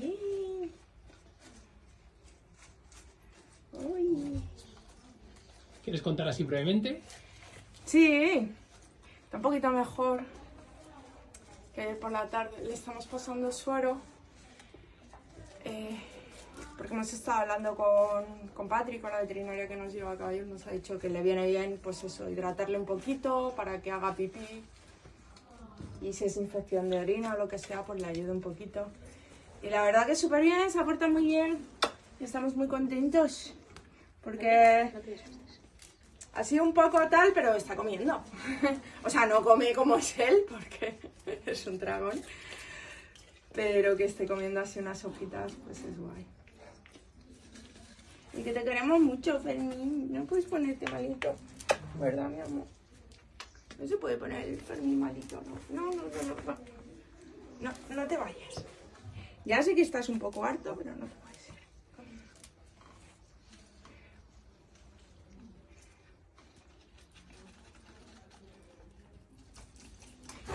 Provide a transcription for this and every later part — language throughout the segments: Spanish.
bien. Uy. ¿Quieres contar así brevemente? Sí, está un poquito mejor que ayer por la tarde. Le estamos pasando suero. eh, porque hemos estado hablando con, con Patrick, con la veterinaria que nos lleva a caballos, nos ha dicho que le viene bien, pues eso, hidratarle un poquito para que haga pipí. Y si es infección de orina o lo que sea, pues le ayude un poquito. Y la verdad que súper bien, se ha portado muy bien. Estamos muy contentos. Porque ha sido un poco tal, pero está comiendo. o sea, no come como es él, porque es un dragón. Pero que esté comiendo así unas sopitas, pues es guay. Y que te queremos mucho, Fermín. No puedes ponerte malito. ¿Verdad, mi amor? No se puede poner el Fermín malito. No, no, no, no. No, no, no te vayas. Ya sé que estás un poco harto, pero no te vayas.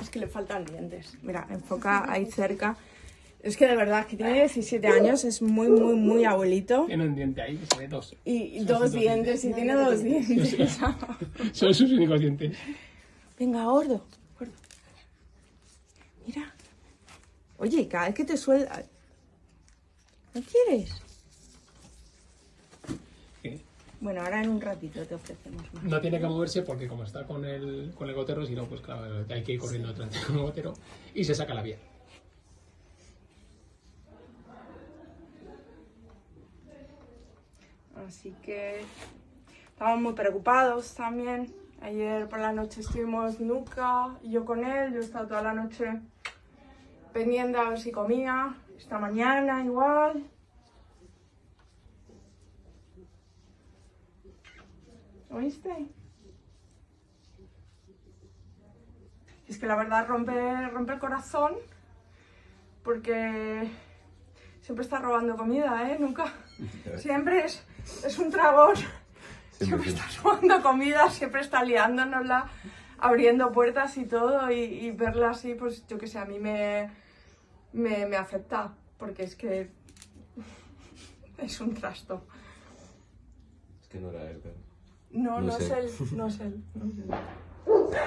Es que le faltan dientes. Mira, enfoca ahí cerca. Es que de verdad, que tiene 17 años, es muy, muy, muy abuelito. Tiene un diente ahí, que se ve dos. Y dos dientes, y tiene dos dientes. Son sus únicos dientes. Venga, gordo. Mira. Oye, cada vez que te suelta... ¿No quieres? ¿Qué? Bueno, ahora en un ratito te ofrecemos más. No tiene que moverse porque como está con el, con el gotero, si no, pues claro, hay que ir corriendo detrás con el gotero y se saca la vía. Así que estamos muy preocupados también. Ayer por la noche estuvimos Nuca y yo con él. Yo he estado toda la noche pendiente a ver si comía. Esta mañana igual. ¿Oíste? Es que la verdad rompe, rompe el corazón porque siempre está robando comida, ¿eh? Nunca. Siempre es, es un dragón. Siempre está robando comida, siempre está liándonosla, abriendo puertas y todo. Y, y verla así, pues yo que sé, a mí me, me, me afecta. Porque es que es un trasto. Es que no era él, pero... No, no, No es él, no es él. no es él.